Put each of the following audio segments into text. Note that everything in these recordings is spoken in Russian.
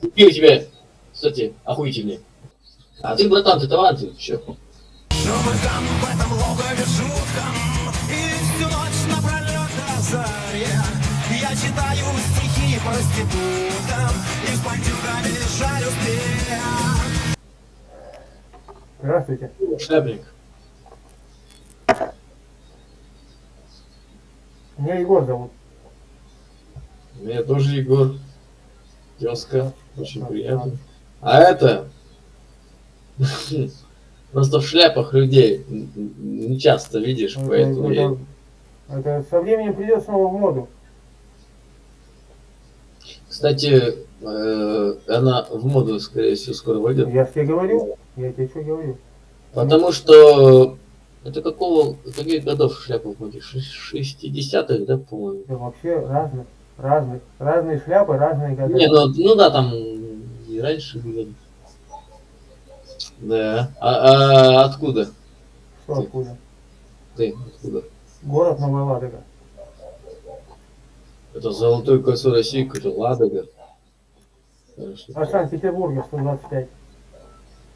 У тебя, кстати, охуительные. А ты, братан, ты талантлив, чё? Но мы там в этом логове жутком И всю ночь напролет до заре Я читаю стихи проституткам И с бандюками шарю стрель Здравствуйте. Шляпник. Меня Егор зовут. Меня тоже Егор. Тезка. Очень приятно. А это... Просто в шляпах людей не часто видишь, Это, поэтому я... это- со временем придет снова в моду. Кстати, э, она в моду, скорее всего, скоро войдет. Я тебе говорю. Я тебе что говорю? Потому что... Это какого... Каких годов шляпа? Ш- 60-х, да, по-моему? Это вообще разных. Разных. Разные шляпы, разные года. Не, ну, ну да, там и раньше были. Да. А, а откуда? Что откуда? Ты откуда? Город Новая Ладога. Это золотое кольцо России, какой-то Ладога. Хорошо. А Санкт-Петербурге 125.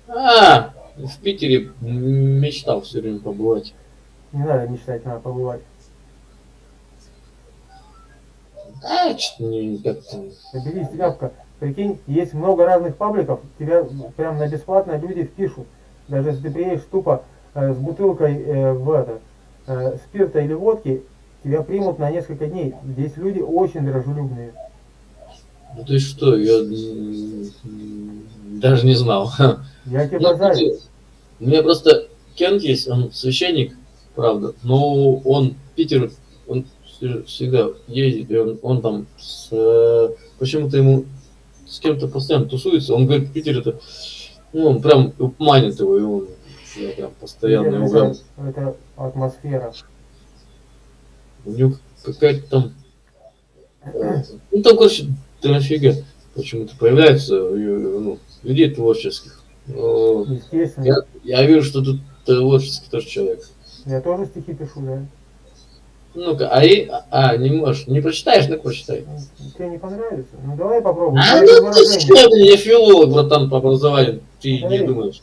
А, в Питере мечтал все время побывать. Не надо мечтать, надо побывать. А, что-то не как-то... Наберись тряпка. Прикинь, есть много разных пабликов, тебя прям на бесплатно люди впишут. Даже если ты приедешь тупо э, с бутылкой э, в это, э, спирта или водки, тебя примут на несколько дней. Здесь люди очень дружелюбные. Ну ты что, я даже не знал. Я тебе Ну, базарю. У меня просто Кент есть, он священник, правда, но он Питер, он всегда ездит, и он, он там с, э, почему-то ему с кем-то постоянно тусуется, он говорит, Питер это, ну, он прям манит его, и он я прям постоянно его прям, это, атмосфера. у него какая-то там, э, ну там, короче, дофига почему-то появляется, ну, людей творческих. Но Естественно. Я, я вижу, что тут творческий тоже человек. Я тоже стихи пишу, да. Ну-ка, а, и, а, не можешь, не прочитаешь, ну прочитай. Тебе не понравится? Ну давай попробуем. А, ну ты что, я филолог, братан, по образованию, ты не Смотри. думаешь.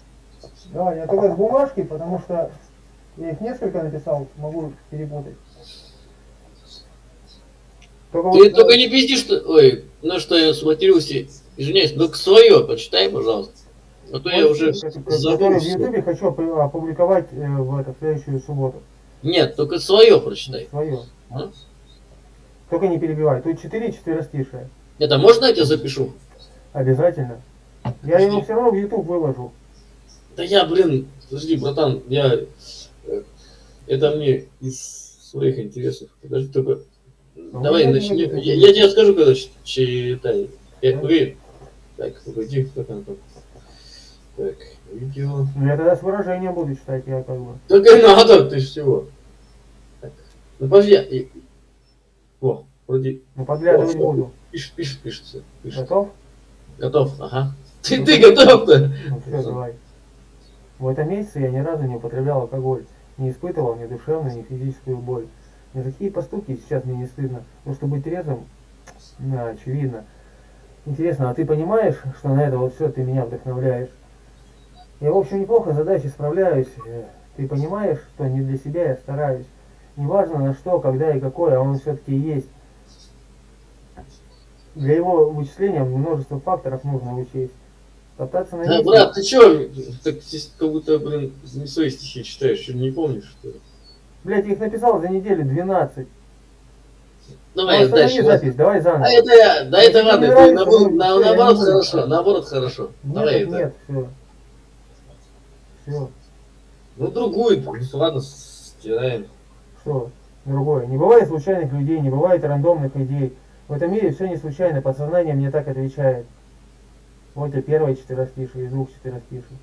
Давай, я только с бумажки, потому что я их несколько написал, могу перепутать. Только Ты вот, только э, не пизди, что... Ой, ну что я сматерился, извиняюсь, только свое почитай, пожалуйста. А то я уже э, который в забыл. Ютубе хочу опу- опубликовать э, в, это, в следующую субботу. Нет, только свое прочитай. Свое. А? Только не перебивай. Тут 4 четверостишие. Это можно я тебя запишу? Обязательно. Я его все равно в YouTube выложу. Да я, блин, подожди, братан, я... э, Это мне из своих интересов. Подожди, только... Давай я не начни. буду. Я, я тебе скажу, когда читай. Я, погоди. Так, погоди, как оно там? Так, видео. Ну, я тогда с выражением буду читать, я как бы. Так и надо, ты ж всего. Так. Ну подожди. О, вроде Ну, подглядывать О, буду. пишет, пишет, пишется. Пишет. Готов? Готов, ага. Ты, ты готов-то? Ну все, давай. В этом месяце я ни разу не употреблял алкоголь, не испытывал ни душевную, ни физическую боль. Ни какие поступки сейчас мне не стыдно, но чтобы быть трезвым, очевидно. Интересно, а ты понимаешь, что на это вот все ты меня вдохновляешь? Я, в общем, неплохо с задачей справляюсь. Э, Ты понимаешь, что не для себя я стараюсь. Неважно на что, когда и какое, а он все-таки есть. Для его вычисления множество факторов нужно учесть. Топтаться на Да, месте- брат, ты чё? Так здесь как будто, блин, не свои стихи читаешь, что не помнишь, что ли? Блять, их написал за неделю 12. Давай, Останови дальше. запись, давай заново. А это я, да это ладно, наоборот, ну, я наоборот хорошо, наоборот хорошо. Нет, Давай это. нет, все. Ну другую, ну ладно, стираем. Что? Другое. Не бывает случайных людей, не бывает рандомных идей. В этом мире все не случайно, подсознание мне так отвечает. Вот тебе первое четверостишие из двух четверостиший.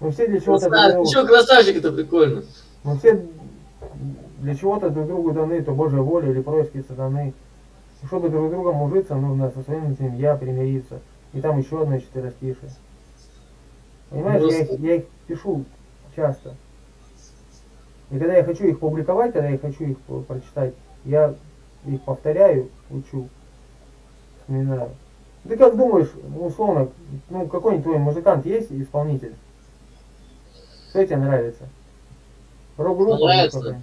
Мы все для чего-то друг другу- ты чё, красавчик, это прикольно. мы все для чего-то друг другу даны, то Божья воля или происки сатаны. И Чтобы друг с другом ужиться, нужно со своим этим я примириться. И там еще одно четверостишее. Понимаешь, я их, я их пишу часто. И когда я хочу их публиковать, когда я хочу их прочитать, я их повторяю, учу. вспоминаю. Ты как думаешь, условно, ну какой-нибудь твой музыкант есть исполнитель? Кто тебе нравится? Рок-группа? Нравится.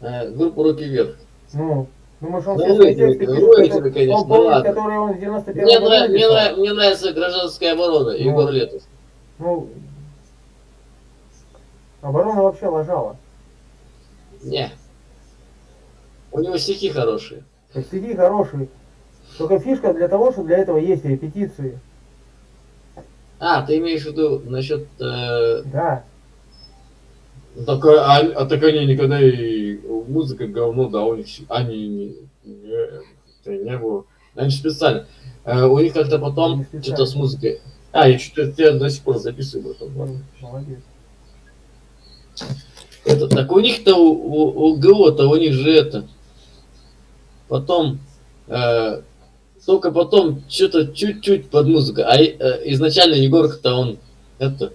Э, группа «Руки вверх». Ну, думаешь, он Ну, все тексты пишет, он помнит, которые он в 91 Мне, году мне, нрав- мне нравится гражданская оборона, Ну. Егор Летов. Ну, оборона вообще ложала. Не. У него стихи хорошие. Так стихи хорошие. Только фишка для того, что для этого есть репетиции. А, ты имеешь в виду насчет... Э, Да. так, а, а так они никогда и музыка говно, да, у них они не, не, не было. Они специально. Э, у них как-то потом что-то с музыкой. А, я что-то я до сих пор записываю. ладно. Ну, Молодец. Это, так у них-то, у, у, у ГО-то, у них же это. Потом, э, только потом что-то чуть-чуть под музыку. А э, изначально Егорка-то он, это,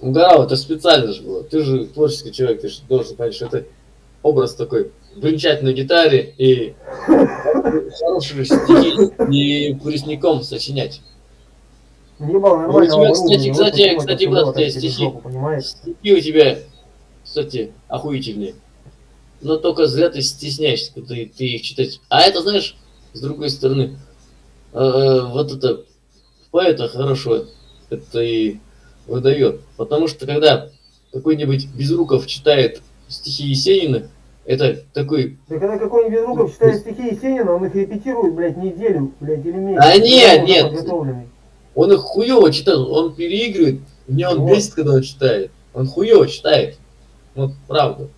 угорал, это специально же было. Ты же творческий человек, ты же должен понять, что это образ такой. Бренчать на гитаре и хорошие стихи и куресником сочинять. Не было Ну, нормального у тебя, кстати, вот кстати, кстати, себе стихи. Стихи у тебя, кстати, охуительные. Но только зря ты стесняешься, когда ты, ты их читать. А это, знаешь, с другой стороны, э, э, вот это поэта хорошо это и выдает. Потому что когда какой-нибудь Безруков читает стихи Есенина, это такой... Да когда какой-нибудь Безруков читает стихи Есенина, он их репетирует, блядь, неделю, блядь, или месяц. А нет, нет. Он их хуево читает, он переигрывает. Мне он Вот. бесит, когда он читает. Он хуево читает. Вот правда.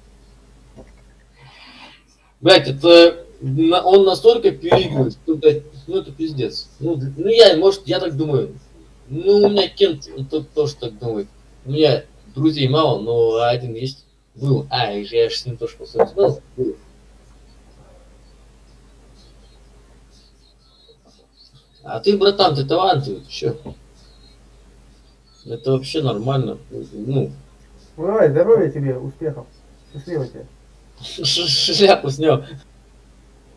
Блять, это он настолько переигрывает, что, блядь, ну это пиздец. Ну, ну я, может, я так думаю. Ну, у меня Кент он то- тоже так думает. У меня друзей мало, но один есть. Был. А, я же с ним тоже поссорился. Был. А ты, братан, ты талантливый, чё? Это вообще нормально. Ну, Ну давай, здоровья тебе, успехов. Счастливо тебе. шляпу снял.